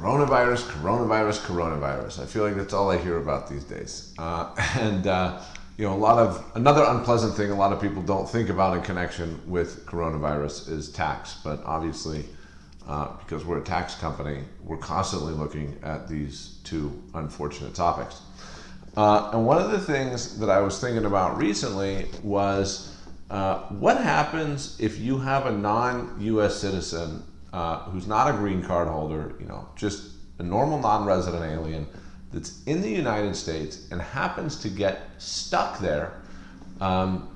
coronavirus, coronavirus, coronavirus. I feel like that's all I hear about these days. Uh, and uh, you know, a lot of another unpleasant thing a lot of people don't think about in connection with coronavirus is tax. But obviously, uh, because we're a tax company, we're constantly looking at these two unfortunate topics. Uh, and one of the things that I was thinking about recently was uh, what happens if you have a non-U.S. citizen uh, who's not a green card holder, you know, just a normal non-resident alien that's in the United States and happens to get stuck there um,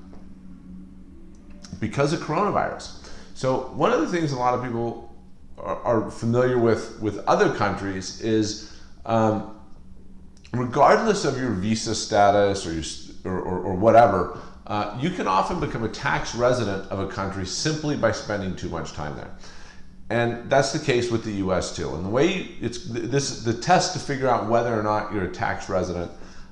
because of coronavirus. So one of the things a lot of people are, are familiar with with other countries is um, regardless of your visa status or, your, or, or, or whatever, uh, you can often become a tax resident of a country simply by spending too much time there. And that's the case with the U.S. too. And the way it's this the test to figure out whether or not you're a tax resident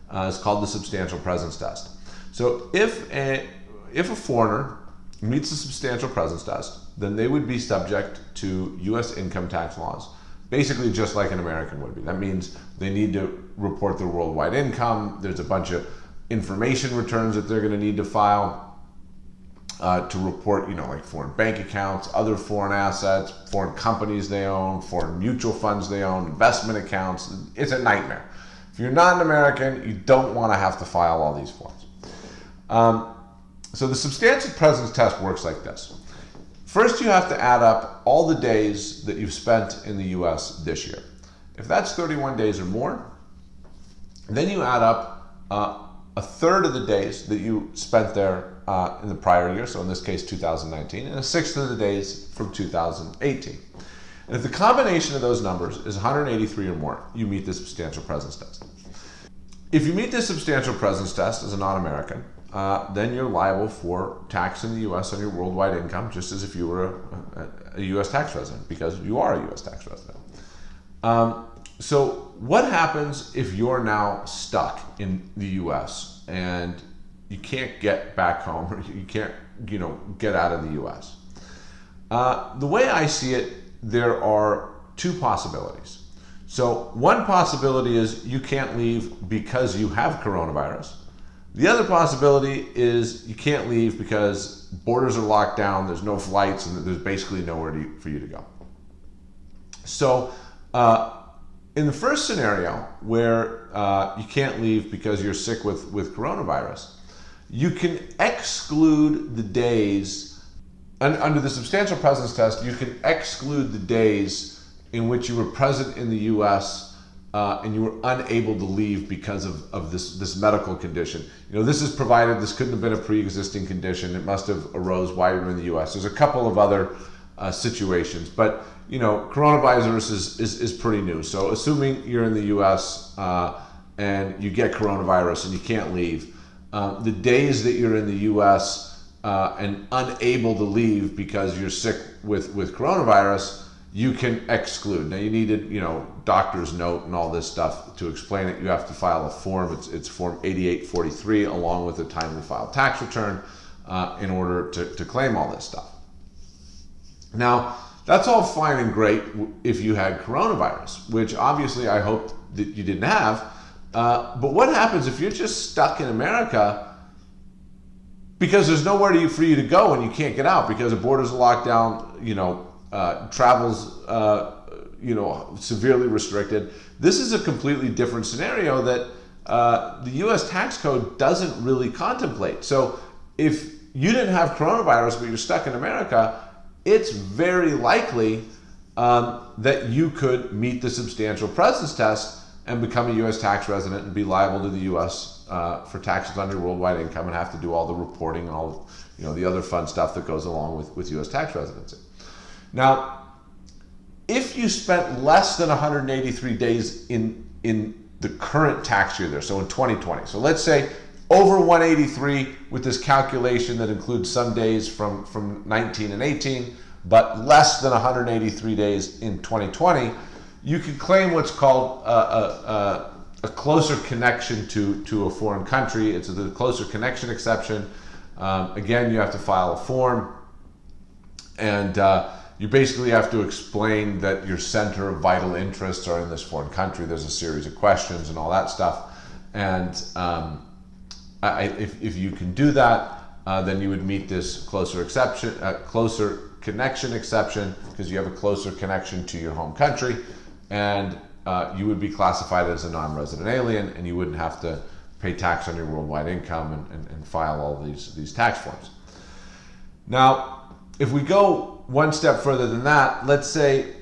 uh, is called the substantial presence test. So if a if a foreigner meets the substantial presence test, then they would be subject to U.S. income tax laws, basically just like an American would be. That means they need to report their worldwide income. There's a bunch of information returns that they're going to need to file uh, to report, you know, like foreign bank accounts, other foreign assets, foreign companies they own, foreign mutual funds they own, investment accounts. It's a nightmare. If you're not an American, you don't want to have to file all these forms. Um, so the substantial presence test works like this. First, you have to add up all the days that you've spent in the U.S. this year. If that's 31 days or more, then you add up uh, a third of the days that you spent there uh, in the prior year, so in this case 2019, and a sixth of the days from 2018. And if the combination of those numbers is 183 or more, you meet the substantial presence test. If you meet this substantial presence test as a non-American, uh, then you're liable for tax in the U.S. on your worldwide income, just as if you were a, a, a U.S. tax resident, because you are a U.S. tax resident. Um, so what happens if you're now stuck in the U.S. and you can't get back home or you can't, you know, get out of the U.S. Uh, the way I see it, there are two possibilities. So one possibility is you can't leave because you have coronavirus. The other possibility is you can't leave because borders are locked down, there's no flights, and there's basically nowhere to, for you to go. So uh, in the first scenario, where uh, you can't leave because you're sick with, with coronavirus, you can exclude the days, and under the substantial presence test, you can exclude the days in which you were present in the US uh, and you were unable to leave because of, of this, this medical condition. You know, this is provided, this couldn't have been a pre-existing condition. It must have arose while you were in the US. There's a couple of other uh, situations, but you know, coronavirus is, is, is, pretty new. So assuming you're in the US uh, and you get coronavirus and you can't leave, um, the days that you're in the U.S. Uh, and unable to leave because you're sick with with coronavirus, you can exclude. Now you needed, you know, doctor's note and all this stuff to explain it. You have to file a form. It's it's form 8843 along with a timely filed tax return uh, in order to, to claim all this stuff. Now that's all fine and great if you had coronavirus, which obviously I hope that you didn't have. Uh, but what happens if you're just stuck in America because there's nowhere you, for you to go and you can't get out because the borders are locked down, you know, uh, travels, uh, you know, severely restricted. This is a completely different scenario that uh, the U.S. tax code doesn't really contemplate. So if you didn't have coronavirus but you're stuck in America, it's very likely um, that you could meet the substantial presence test and become a U.S. tax resident and be liable to the U.S. Uh, for taxes on your worldwide income and have to do all the reporting and all you know the other fun stuff that goes along with, with U.S. tax residency. Now, if you spent less than 183 days in in the current tax year there, so in 2020, so let's say over 183 with this calculation that includes some days from, from 19 and 18, but less than 183 days in 2020, you can claim what's called a, a, a, closer connection to, to a foreign country. It's the closer connection exception. Um, again, you have to file a form and uh, you basically have to explain that your center of vital interests are in this foreign country. There's a series of questions and all that stuff. And um, I, if, if you can do that, uh, then you would meet this closer exception, uh, closer connection exception, because you have a closer connection to your home country, and uh, you would be classified as a non-resident alien, and you wouldn't have to pay tax on your worldwide income and, and, and file all these these tax forms. Now, if we go one step further than that, let's say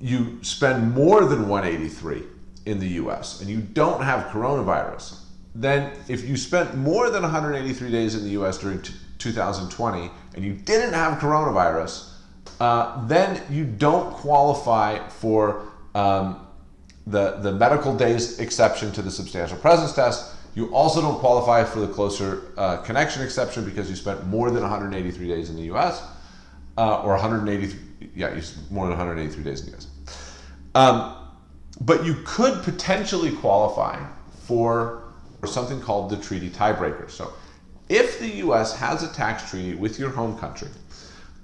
you spend more than 183 in the US and you don't have coronavirus, then if you spent more than 183 days in the US during 2020 and you didn't have coronavirus, uh, then you don't qualify for um, the, the medical days exception to the substantial presence test. You also don't qualify for the closer uh, connection exception because you spent more than 183 days in the US uh, or 183, yeah, you more than 183 days in the US. Um, but you could potentially qualify for something called the treaty tiebreaker. So if the US has a tax treaty with your home country,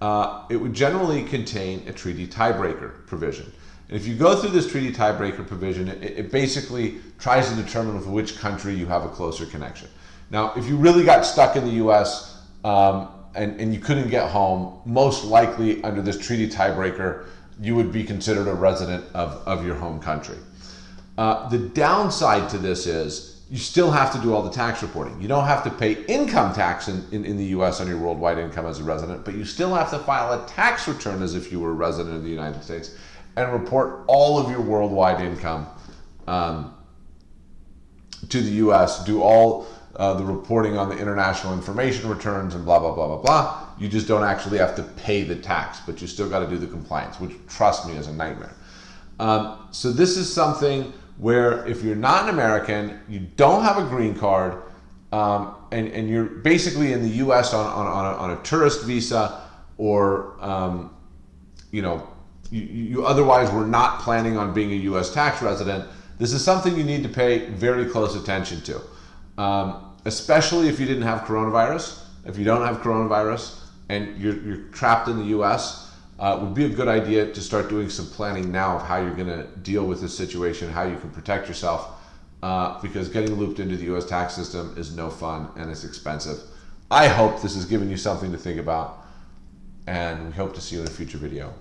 uh, it would generally contain a treaty tiebreaker provision. And if you go through this treaty tiebreaker provision, it, it, basically tries to determine with which country you have a closer connection. Now, if you really got stuck in the US um, and, and you couldn't get home, most likely under this treaty tiebreaker, you would be considered a resident of, of your home country. Uh, the downside to this is you still have to do all the tax reporting. You don't have to pay income tax in, in, in, the US on your worldwide income as a resident, but you still have to file a tax return as if you were a resident of the United States and report all of your worldwide income um, to the US, do all uh, the reporting on the international information returns and blah, blah, blah, blah, blah. You just don't actually have to pay the tax, but you still got to do the compliance, which trust me is a nightmare. Um, so this is something where if you're not an American, you don't have a green card, um, and, and you're basically in the U.S. on, on, on, a, on a tourist visa, or um, you know, you, you otherwise were not planning on being a U.S. tax resident, this is something you need to pay very close attention to, um, especially if you didn't have coronavirus. If you don't have coronavirus and you're, you're trapped in the U.S., uh, would be a good idea to start doing some planning now of how you're going to deal with this situation, how you can protect yourself, uh, because getting looped into the U.S. tax system is no fun and it's expensive. I hope this has given you something to think about, and we hope to see you in a future video.